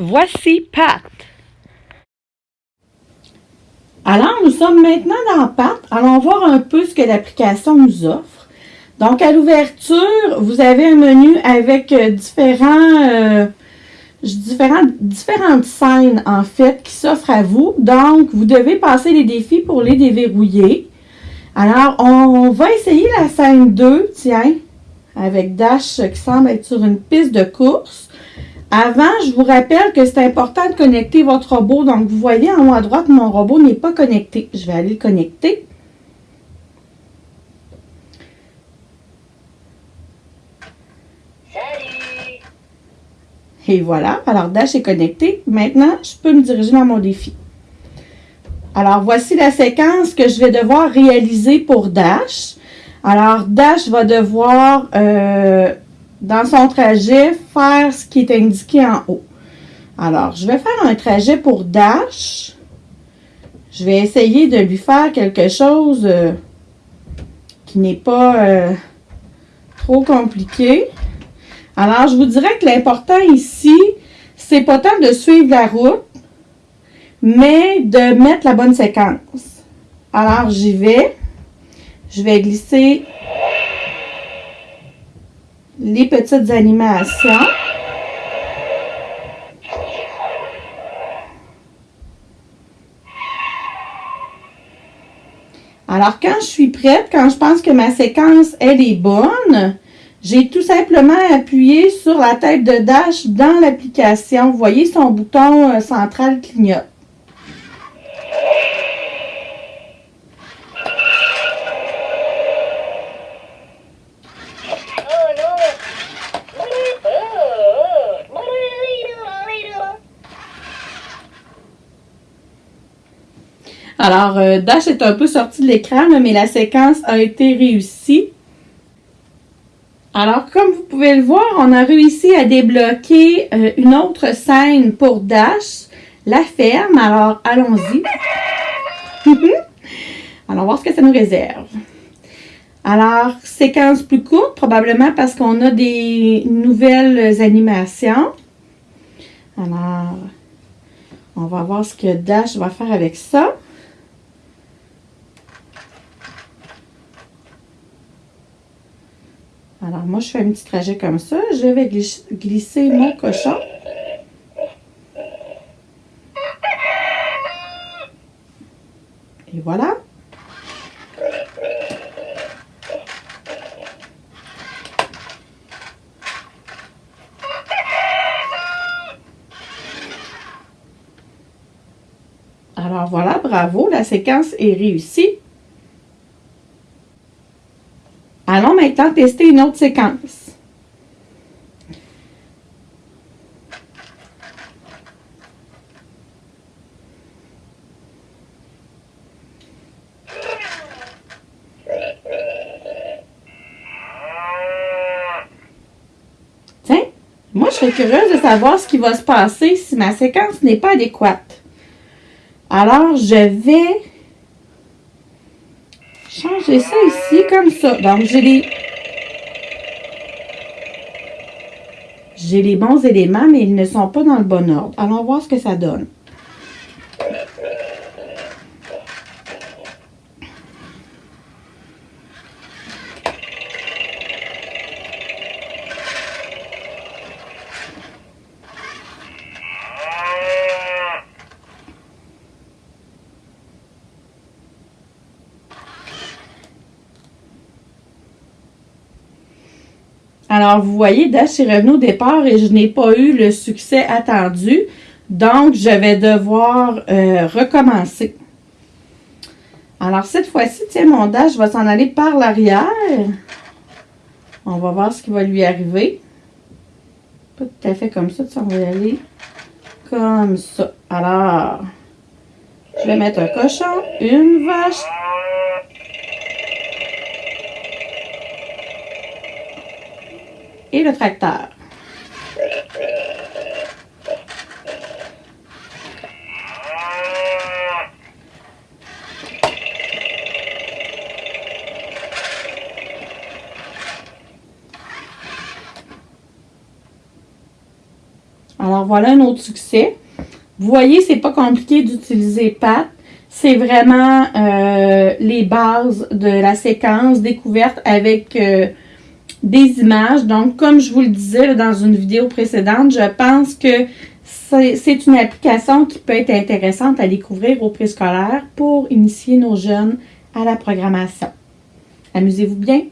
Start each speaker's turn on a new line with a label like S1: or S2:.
S1: Voici Pat.
S2: Alors, nous sommes maintenant dans Pat. Allons voir un peu ce que l'application nous offre. Donc, à l'ouverture, vous avez un menu avec euh, différents, euh, différentes scènes, en fait, qui s'offrent à vous. Donc, vous devez passer les défis pour les déverrouiller. Alors, on va essayer la scène 2, tiens, avec Dash qui semble être sur une piste de course. Avant, je vous rappelle que c'est important de connecter votre robot. Donc, vous voyez en haut à droite, mon robot n'est pas connecté. Je vais aller le connecter.
S3: Salut!
S2: Et voilà. Alors, Dash est connecté. Maintenant, je peux me diriger dans mon défi. Alors, voici la séquence que je vais devoir réaliser pour Dash. Alors, Dash va devoir... Euh, dans son trajet, faire ce qui est indiqué en haut. Alors, je vais faire un trajet pour Dash. Je vais essayer de lui faire quelque chose euh, qui n'est pas euh, trop compliqué. Alors, je vous dirais que l'important ici, c'est pas tant de suivre la route, mais de mettre la bonne séquence. Alors, j'y vais. Je vais glisser les petites animations. Alors, quand je suis prête, quand je pense que ma séquence, elle est bonne, j'ai tout simplement appuyé sur la tête de Dash dans l'application. Vous voyez, son bouton euh, central clignote. Alors, euh, Dash est un peu sorti de l'écran, mais la séquence a été réussie. Alors, comme vous pouvez le voir, on a réussi à débloquer euh, une autre scène pour Dash, la ferme. Alors, allons-y. Alors, voir ce que ça nous réserve. Alors, séquence plus courte, probablement parce qu'on a des nouvelles animations. Alors, on va voir ce que Dash va faire avec ça. Alors, moi, je fais un petit trajet comme ça. Je vais glisser mon cochon. Et voilà. Alors voilà, bravo, la séquence est réussie. Allons maintenant tester une autre séquence. Tiens, moi je serais curieuse de savoir ce qui va se passer si ma séquence n'est pas adéquate. Alors, je vais changer ça ici comme ça. Donc, j'ai les... J'ai les bons éléments, mais ils ne sont pas dans le bon ordre. Allons voir ce que ça donne. Alors, vous voyez, Dash est revenu au départ et je n'ai pas eu le succès attendu. Donc, je vais devoir euh, recommencer. Alors, cette fois-ci, tiens, mon Dash va s'en aller par l'arrière. On va voir ce qui va lui arriver. Pas tout à fait comme ça, on va y aller comme ça. Alors, je vais mettre un cochon, une vache, et le tracteur. Alors voilà un autre succès. Vous voyez, c'est pas compliqué d'utiliser PAT. C'est vraiment euh, les bases de la séquence découverte avec euh, des images. Donc, comme je vous le disais dans une vidéo précédente, je pense que c'est une application qui peut être intéressante à découvrir au préscolaire pour initier nos jeunes à la programmation. Amusez-vous bien!